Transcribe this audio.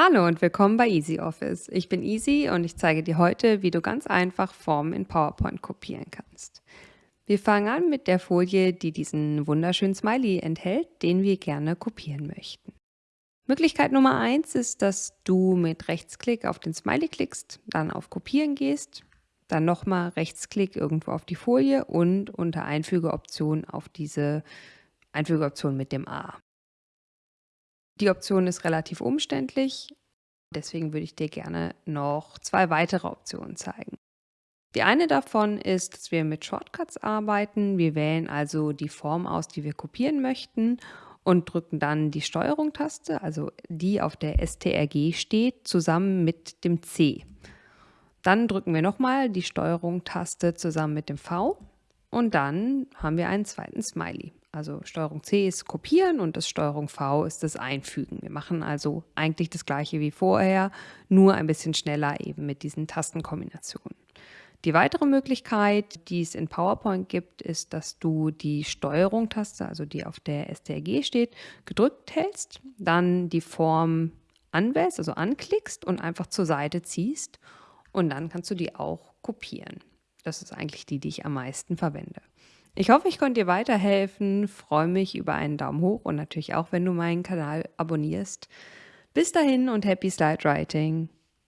Hallo und willkommen bei EasyOffice. Ich bin Easy und ich zeige dir heute, wie du ganz einfach Formen in PowerPoint kopieren kannst. Wir fangen an mit der Folie, die diesen wunderschönen Smiley enthält, den wir gerne kopieren möchten. Möglichkeit Nummer 1 ist, dass du mit Rechtsklick auf den Smiley klickst, dann auf Kopieren gehst, dann nochmal Rechtsklick irgendwo auf die Folie und unter Einfügeoption auf diese Einfügeoption mit dem A. Die Option ist relativ umständlich, deswegen würde ich dir gerne noch zwei weitere Optionen zeigen. Die eine davon ist, dass wir mit Shortcuts arbeiten. Wir wählen also die Form aus, die wir kopieren möchten und drücken dann die Steuerung-Taste, also die auf der STRG steht, zusammen mit dem C. Dann drücken wir nochmal die Steuerung-Taste zusammen mit dem V und dann haben wir einen zweiten Smiley. Also Steuerung C ist Kopieren und das Steuerung V ist das Einfügen. Wir machen also eigentlich das gleiche wie vorher, nur ein bisschen schneller eben mit diesen Tastenkombinationen. Die weitere Möglichkeit, die es in PowerPoint gibt, ist, dass du die Steuerung-Taste, also die auf der STRG steht, gedrückt hältst, dann die Form anwählst, also anklickst und einfach zur Seite ziehst und dann kannst du die auch kopieren. Das ist eigentlich die, die ich am meisten verwende. Ich hoffe, ich konnte dir weiterhelfen, freue mich über einen Daumen hoch und natürlich auch, wenn du meinen Kanal abonnierst. Bis dahin und happy Slide Writing!